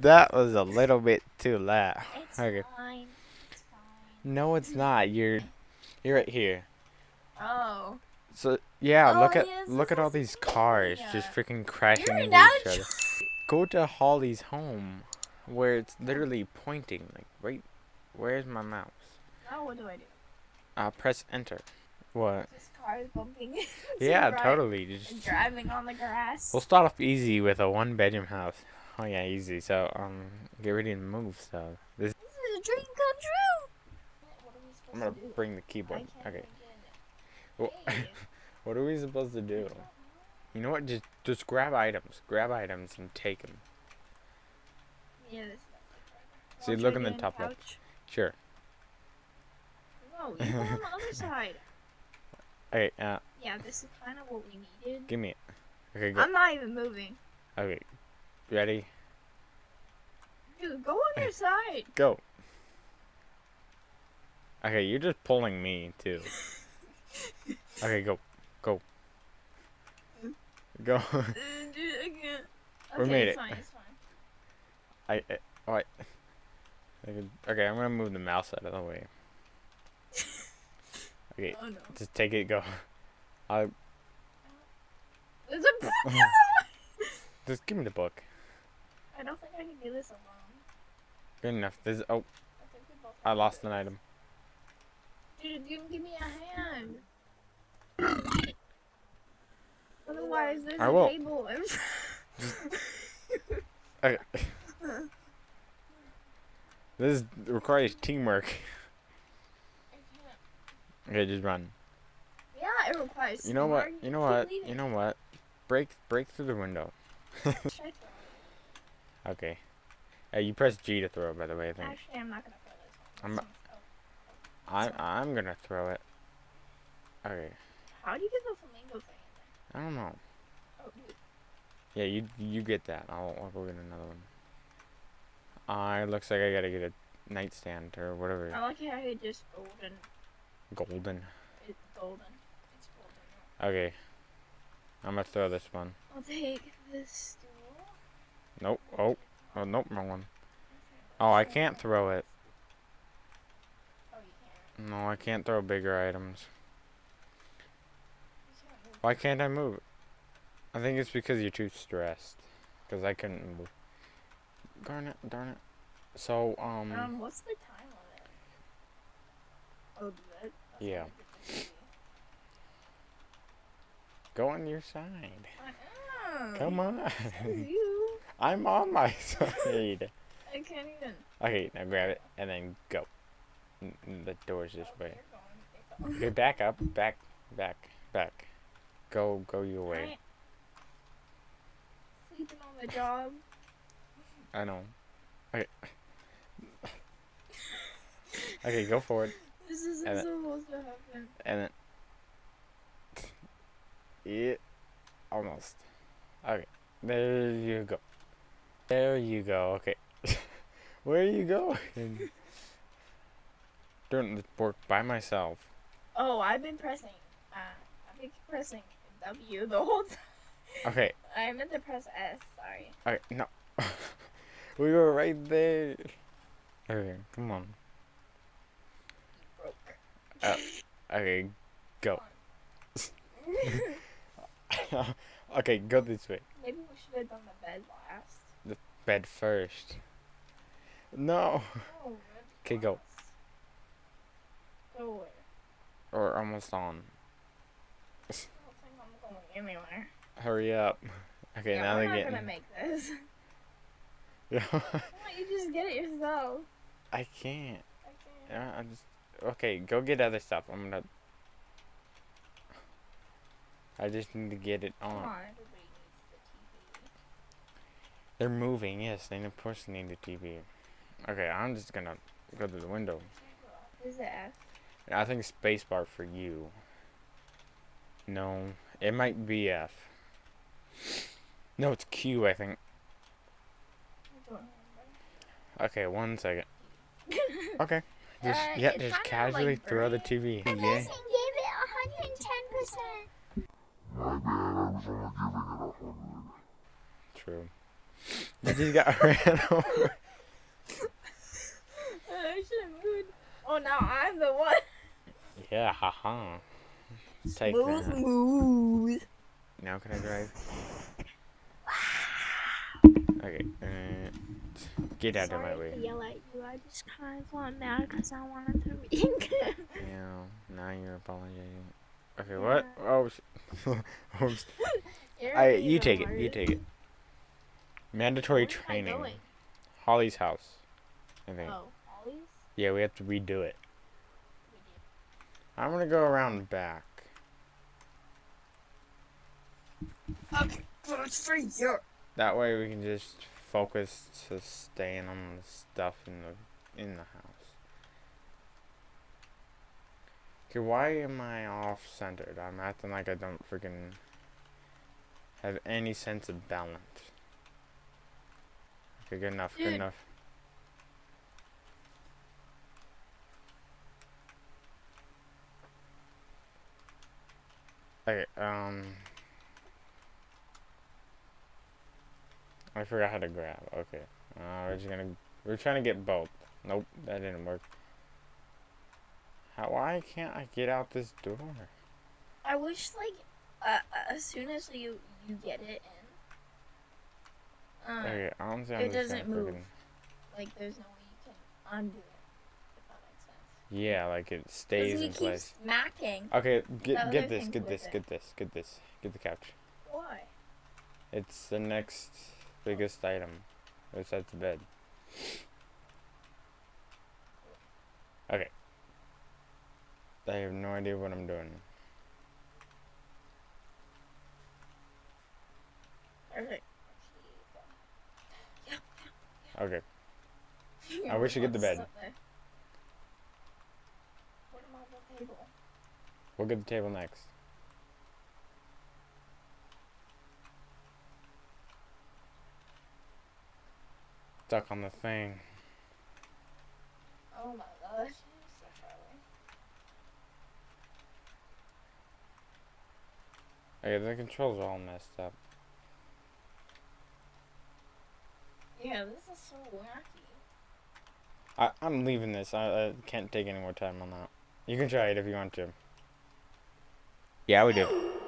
That was a little bit too loud. It's Okay. fine. It's fine. No, it's not. You're, you're right here. Oh. So yeah, Oh, look at yes, look at all these cars just freaking crashing You're into each other. Go to Holly's home, where it's literally pointing. Like, wait, where's my mouse? Now what do I do? Uh, press enter. What? This car is bumping. Yeah, right totally. Just Driving on the grass. we'll start off easy with a one bedroom house. Oh yeah, easy. So um, get ready to move. So this This is a dream come true. What are we supposed I'm gonna to bring the keyboard. Okay. Well, what are we supposed to do? You know what? Just just grab items. Grab items and take them. Yeah, this See, Watch look in the top left. Sure. No, you go on the other side. Okay. Uh, Yeah, this is kind of what we needed. give me it. Okay. Go. I'm not even moving. Okay. Ready? Dude, go on your side. Go. Okay, you're just pulling me too. Okay, go. Go. Go. Uh, Dude, I can't. We Okay, made it's it. fine, it's fine. I, I oh, I, okay, okay, I'm gonna move the mouse out of the way. Okay, Oh no. just take it, go. I There's a book. just give me the book. I don't think I can do this alone. Good enough. This oh, I I lost an item. Dude, give, give me a hand. Otherwise, there's I a will. table. Okay. this requires teamwork. Okay, just run. yeah, it requires. You know what? You know what? You know what? Break break through the window. Should I throw it? Okay. Uh, you press G to throw, by the way. I think. Actually, I'm not gonna throw this one. I'm- I'm I'm gonna throw it. Okay. How do you get the flamingo thing I don't know. Oh, dude. Yeah, you you get that. I'll I'll go get another one. Uh, it looks like I gotta get a nightstand or whatever. I like how it just golden. Golden. It's golden. It's golden. Okay. I'm gonna throw this one. I'll take this. Nope. Oh. Oh nope. Wrong one. Oh, I can't throw it. Oh, you can't. No, I can't throw bigger items. You can't move. Why can't I move? I think it's because you're too stressed. Cause I couldn't move. Darn it! Darn it! So um. Um, what's the time limit? Oh, do that? Yeah. not a good thing. Go on your side. Come on. I'm on my side. I can't even. Okay, now grab it and then go. The door's this way. Okay, back up, back, back, back. Go, go your way. Sleeping on the job. I know. Okay. Okay, go forward, This isn't And it- supposed to happen. and then. Yeah, almost. Okay, there you go. There you go. Okay, where are you going? Doing this work by myself. Oh, I've been pressing. Uh, I've been pressing W the whole time. Okay, I meant to press S. Sorry. okay, no. we were right there. Okay, come on. Broke. Uh, Okay, go. okay, go this way. Maybe we should have done the bed last. Bed first. No. Oh, Okay, go. Go where? Or almost on. I don't think I'm going anywhere. Hurry up. Okay, yeah, now we're they're not getting. gonna make this. Yeah. Why don't you just get it yourself? I can't. I can't. Yeah, I just. Okay, go get other stuff. I'm gonna. I just need to get it Come on. on, everybody needs the TV. They're moving. Yes, they of course need the TV. Okay, I'm just gonna go to the window. Is it F? I think spacebar for you. No, it might be F. No, it's Q. I think. Okay, one second. Okay. Just Uh, yeah, just casually like, throw the. TV. The Yeah. nursing gave it 110%. My bad, I was only giving it hundred. True. You just got ran over. I should have moved. Oh, now I'm the one. Yeah, haha. Take Smooth that. move. Now can I drive? Okay. Uh, get out of my Sorry way. to yell at you. I just kind of got mad because I wanted to read. Yeah. Now you're apologizing. Okay. What? Oh. sh- Oops. You're I. You take it. You take it. Mandatory Where am I training. going? Holly's house. I think. Oh, Ollie's? Yeah, we have to redo it. I'm gonna go around back. Okay, but for you. That way we can just focus to staying on the stuff in the in the house. Okay, why am I off centered? I'm acting like I don't freaking have any sense of balance. Okay, good enough, good enough. Okay, um I forgot how to grab. Okay. Uh, we're just gonna we're trying to get both. Nope, that didn't work. How why can't I get out this door? I wish, like, uh, uh, as soon as you you get it in, uh, Okay, it I'm doesn't move. freaking- like, there's no way you can undo it. If that makes sense. Yeah, like it stays he in keeps place. smacking. Okay, get get this, get this, get this, get this, get the couch. Why? It's the next biggest item. Besides the bed. Okay. I have no idea what I'm doing. Okay. I wish you get the bed. What about the table? We'll get the table next. Stuck on the thing. Oh my gosh. So. Okay, the controls are all messed up. Yeah, this is so wacky. I, I'm leaving this. I, I can't take any more time on that. You can try it if you want to. Yeah, we do.